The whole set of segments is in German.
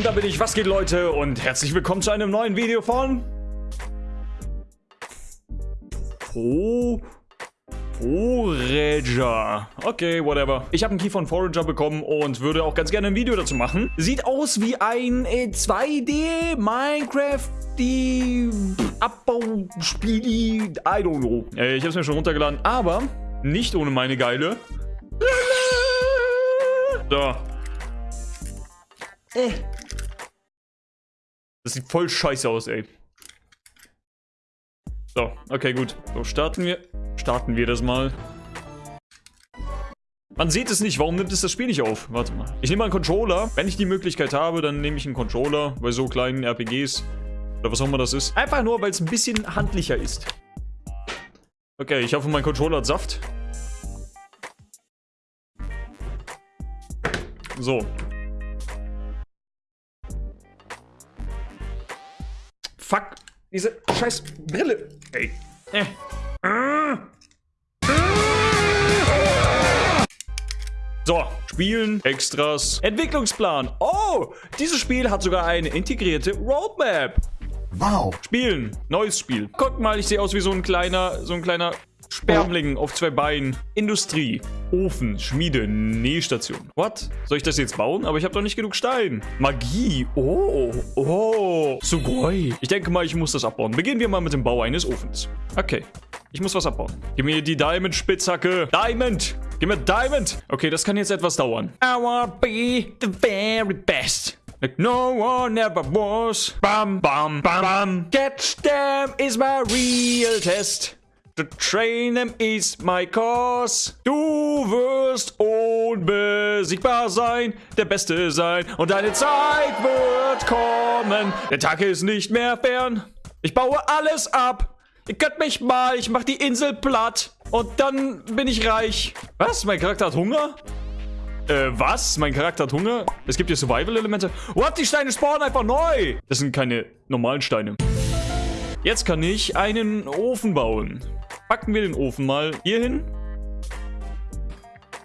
Und da bin ich. Was geht, Leute? Und herzlich willkommen zu einem neuen Video von... Oh... Forager. Okay, whatever. Ich habe einen Key von Forager bekommen und würde auch ganz gerne ein Video dazu machen. Sieht aus wie ein äh, 2D Minecraft die Abbauspieli, I don't know. Äh, ich habe es mir schon runtergeladen, aber nicht ohne meine geile. So. Äh. Das sieht voll scheiße aus, ey. So, okay, gut. So, starten wir. Starten wir das mal. Man sieht es nicht. Warum nimmt es das Spiel nicht auf? Warte mal. Ich nehme mal einen Controller. Wenn ich die Möglichkeit habe, dann nehme ich einen Controller bei so kleinen RPGs. Oder was auch immer das ist. Einfach nur, weil es ein bisschen handlicher ist. Okay, ich hoffe, mein Controller hat Saft. So. Fuck. Diese scheiß Brille. Ey. Äh. So, Spielen, Extras, Entwicklungsplan. Oh, dieses Spiel hat sogar eine integrierte Roadmap. Wow. Spielen, neues Spiel. Guck mal, ich sehe aus wie so ein kleiner, so ein kleiner Spermling auf zwei Beinen. Industrie. Ofen, Schmiede, Nähstation. What? Soll ich das jetzt bauen? Aber ich habe doch nicht genug Stein. Magie. Oh, oh. Sugoi. Ich denke mal, ich muss das abbauen. Beginnen wir mal mit dem Bau eines Ofens. Okay. Ich muss was abbauen. Gib mir die Diamond-Spitzhacke. Diamond. Gib mir Diamond. Okay, das kann jetzt etwas dauern. I wanna be the very best. Like no one ever was. Bam, bam, bam, bam. Catch them is my real test. To train them is my cause. Du wirst unbesiegbar sein, der Beste sein und deine Zeit wird kommen. Der Tag ist nicht mehr fern. Ich baue alles ab. Ihr könnt mich mal, ich mach die Insel platt und dann bin ich reich. Was? Mein Charakter hat Hunger? Äh, was? Mein Charakter hat Hunger? Es gibt hier Survival-Elemente. What? Die Steine spawnen einfach neu. Das sind keine normalen Steine. Jetzt kann ich einen Ofen bauen. Packen wir den Ofen mal hier hin.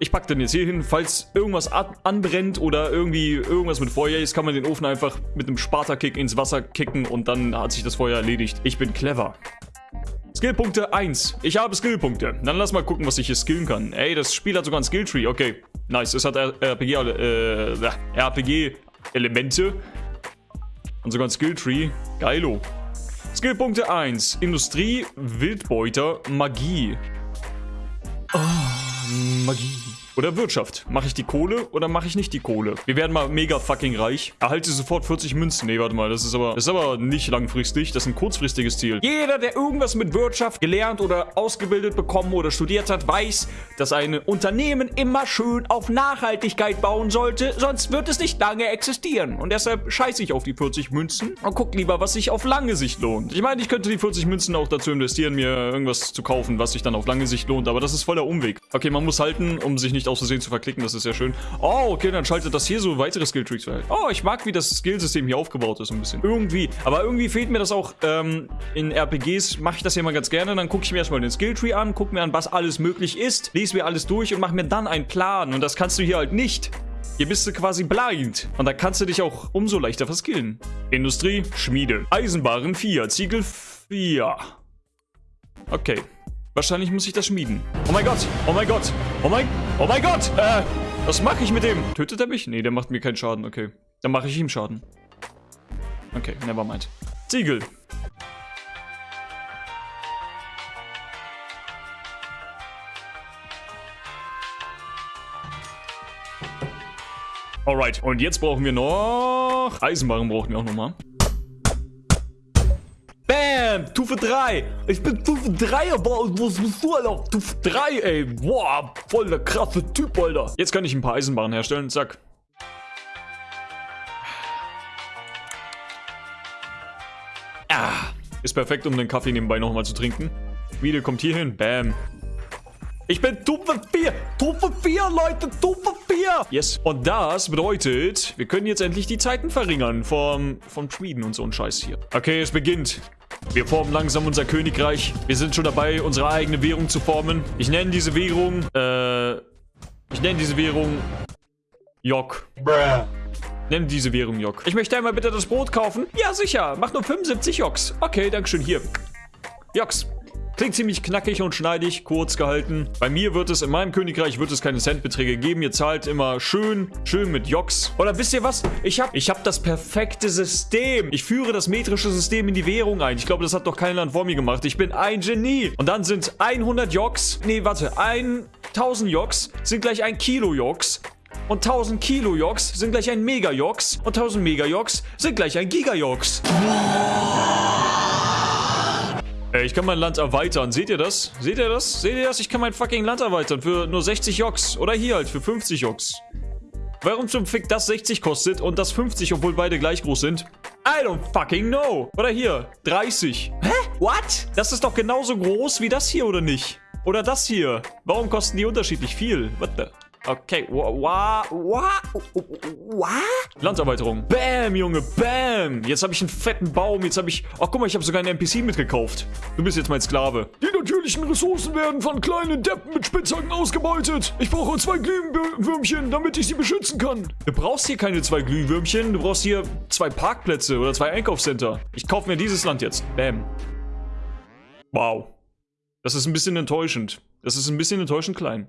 Ich packe den jetzt hier hin, falls irgendwas anbrennt oder irgendwie irgendwas mit Feuer ist, kann man den Ofen einfach mit einem Sparta-Kick ins Wasser kicken und dann hat sich das Feuer erledigt. Ich bin clever. Skillpunkte 1. Ich habe Skillpunkte. Dann lass mal gucken, was ich hier skillen kann. Ey, das Spiel hat sogar ein Skilltree. Okay, nice. Es hat RPG, äh, RPG-Elemente. Und sogar ein Skilltree. Geilo. Skillpunkte 1. Industrie, Wildbeuter, Magie. Oh, Magie. Oder Wirtschaft. Mache ich die Kohle oder mache ich nicht die Kohle? Wir werden mal mega fucking reich. Erhalte sofort 40 Münzen. Nee, warte mal. Das ist aber, das ist aber nicht langfristig. Das ist ein kurzfristiges Ziel. Jeder, der irgendwas mit Wirtschaft gelernt oder ausgebildet bekommen oder studiert hat, weiß, dass ein Unternehmen immer schön auf Nachhaltigkeit bauen sollte. Sonst wird es nicht lange existieren. Und deshalb scheiße ich auf die 40 Münzen und guck lieber, was sich auf lange Sicht lohnt. Ich meine, ich könnte die 40 Münzen auch dazu investieren, mir irgendwas zu kaufen, was sich dann auf lange Sicht lohnt. Aber das ist voller Umweg. Okay, man muss halten, um sich nicht nicht aus Versehen zu verklicken, das ist sehr schön. Oh, okay, dann schaltet das hier so weitere Skilltrees ein. Oh, ich mag, wie das Skillsystem hier aufgebaut ist, ein bisschen. Irgendwie. Aber irgendwie fehlt mir das auch ähm, in RPGs, mache ich das hier mal ganz gerne. Dann gucke ich mir erstmal den Skilltree an, gucke mir an, was alles möglich ist, lese mir alles durch und mache mir dann einen Plan. Und das kannst du hier halt nicht. Hier bist du quasi blind. Und da kannst du dich auch umso leichter verskillen. Industrie, Schmiede. Eisenbaren 4, Ziegel 4. Okay. Wahrscheinlich muss ich das schmieden. Oh mein Gott! Oh mein Gott! Oh mein... Oh mein Gott! Äh, was mache ich mit dem? Tötet er mich? Nee, der macht mir keinen Schaden. Okay. Dann mache ich ihm Schaden. Okay, never mind. Ziegel. Alright, und jetzt brauchen wir noch... Eisenbarren brauchen wir auch nochmal. Bam! Stufe 3. Ich bin Stufe 3, aber was bist du, Alter? Stufe 3, ey. Boah, voll der krasse Typ, Alter. Jetzt kann ich ein paar Eisenbahnen herstellen. Zack. Ah, ist perfekt, um den Kaffee nebenbei nochmal zu trinken. Video kommt hier hin. Bam. Ich bin Stufe 4. Stufe 4, Leute. Stufe 4. Yes. Und das bedeutet, wir können jetzt endlich die Zeiten verringern vom, vom Schmieden und so ein Scheiß hier. Okay, es beginnt. Wir formen langsam unser Königreich. Wir sind schon dabei, unsere eigene Währung zu formen. Ich nenne diese Währung, äh, ich nenne diese Währung Jok. Bruh. Nimm diese Währung, Jock. Ich möchte einmal bitte das Brot kaufen. Ja, sicher. Mach nur 75 Jocks. Okay, dankeschön. Hier. Jocks. Klingt ziemlich knackig und schneidig, kurz gehalten. Bei mir wird es, in meinem Königreich wird es keine Centbeträge geben. Ihr zahlt immer schön, schön mit Jocks. Oder wisst ihr was? Ich habe ich hab das perfekte System. Ich führe das metrische System in die Währung ein. Ich glaube, das hat doch kein Land vor mir gemacht. Ich bin ein Genie. Und dann sind 100 Jocks, nee, warte, 1000 Jocks sind gleich ein Kilo Jocks. Und 1000 Kilo Jocks sind gleich ein Mega Jocks. Und 1000 Mega Jocks sind gleich ein Giga Jocks. Ey, ich kann mein Land erweitern. Seht ihr das? Seht ihr das? Seht ihr das? Ich kann mein fucking Land erweitern für nur 60 Joks. Oder hier halt für 50 Joks. Warum zum Fick das 60 kostet und das 50, obwohl beide gleich groß sind? I don't fucking know. Oder hier, 30. Hä? What? Das ist doch genauso groß wie das hier, oder nicht? Oder das hier. Warum kosten die unterschiedlich viel? What the... Okay, wa, wa, wa, Landserweiterung. Bam, Junge, bam. Jetzt habe ich einen fetten Baum. Jetzt habe ich... Ach, guck mal, ich habe sogar einen NPC mitgekauft. Du bist jetzt mein Sklave. Die natürlichen Ressourcen werden von kleinen Deppen mit Spitzhacken ausgebeutet. Ich brauche zwei Glühwürmchen, damit ich sie beschützen kann. Du brauchst hier keine zwei Glühwürmchen. Du brauchst hier zwei Parkplätze oder zwei Einkaufscenter. Ich kaufe mir dieses Land jetzt. Bam. Wow. Das ist ein bisschen enttäuschend. Das ist ein bisschen enttäuschend klein.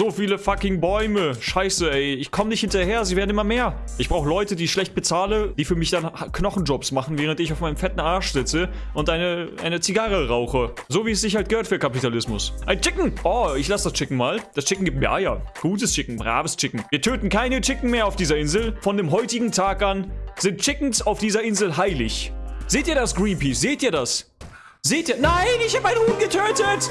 So viele fucking Bäume. Scheiße, ey. Ich komme nicht hinterher. Sie werden immer mehr. Ich brauche Leute, die ich schlecht bezahle, die für mich dann Knochenjobs machen, während ich auf meinem fetten Arsch sitze und eine, eine Zigarre rauche. So wie es sich halt gehört für Kapitalismus. Ein Chicken. Oh, ich lasse das Chicken mal. Das Chicken gibt mir Eier. Gutes Chicken, braves Chicken. Wir töten keine Chicken mehr auf dieser Insel. Von dem heutigen Tag an sind Chickens auf dieser Insel heilig. Seht ihr das, Greenpeace? Seht ihr das? Seht ihr? Nein, ich habe einen Huhn getötet!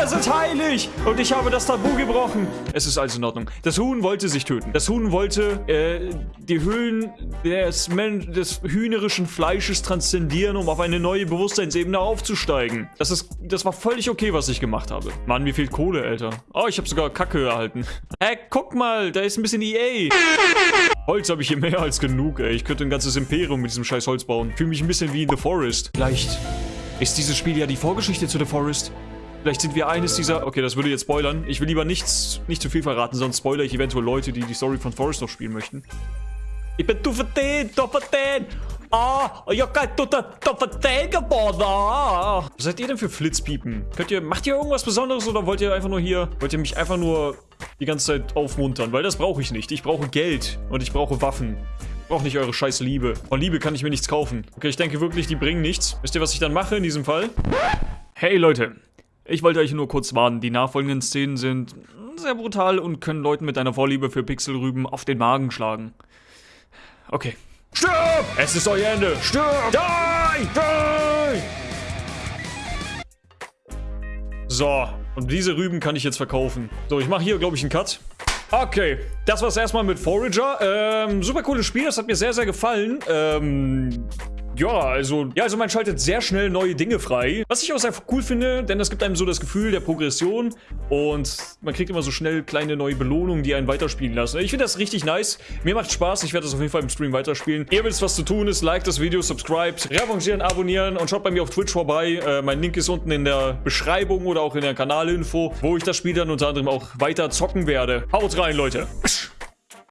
Hühner sind heilig und ich habe das Tabu gebrochen. Es ist also in Ordnung. Das Huhn wollte sich töten. Das Huhn wollte äh, die Höhlen des, des hühnerischen Fleisches transzendieren, um auf eine neue Bewusstseinsebene aufzusteigen. Das, ist, das war völlig okay, was ich gemacht habe. Mann, wie viel Kohle, Alter. Oh, ich habe sogar Kacke erhalten. Hä, guck mal, da ist ein bisschen EA. Holz habe ich hier mehr als genug, ey. Ich könnte ein ganzes Imperium mit diesem scheiß Holz bauen. Fühle mich ein bisschen wie in The Forest. Vielleicht ist dieses Spiel ja die Vorgeschichte zu The Forest. Vielleicht sind wir eines dieser... Okay, das würde jetzt spoilern. Ich will lieber nichts, nicht zu viel verraten, sonst spoilere ich eventuell Leute, die die Story von Forest noch spielen möchten. Ich bin du verdient, du verdient. Ah, ich hab kein du verdient geworden. Ah. Was seid ihr denn für Flitzpiepen? Könnt ihr, macht ihr irgendwas Besonderes oder wollt ihr einfach nur hier, wollt ihr mich einfach nur die ganze Zeit aufmuntern? Weil das brauche ich nicht. Ich brauche Geld und ich brauche Waffen. Ich brauche nicht eure scheiß Liebe. Von Liebe kann ich mir nichts kaufen. Okay, ich denke wirklich, die bringen nichts. Wisst ihr, was ich dann mache in diesem Fall? Hey Leute, ich wollte euch nur kurz warnen, die nachfolgenden Szenen sind sehr brutal und können Leuten mit einer Vorliebe für Pixelrüben auf den Magen schlagen. Okay. Stirb! Es ist euer Ende! Stirb! Die! Die! So, und diese Rüben kann ich jetzt verkaufen. So, ich mache hier, glaube ich, einen Cut. Okay, das war's erstmal mit Forager. Ähm, super cooles Spiel, das hat mir sehr, sehr gefallen. Ähm, ja, also, ja, also man schaltet sehr schnell neue Dinge frei. Was ich auch sehr cool finde, denn das gibt einem so das Gefühl der Progression und man kriegt immer so schnell kleine neue Belohnungen, die einen weiterspielen lassen. Ich finde das richtig nice. Mir macht Spaß. Ich werde das auf jeden Fall im Stream weiterspielen. Ihr wisst, was zu tun ist. Like das Video, subscribe, revanchieren, abonnieren und schaut bei mir auf Twitch vorbei. Äh, mein Link ist unten in der Beschreibung oder auch in der Kanalinfo, wo ich das Spiel dann unter anderem auch weiter zocken werde. Haut rein, Leute.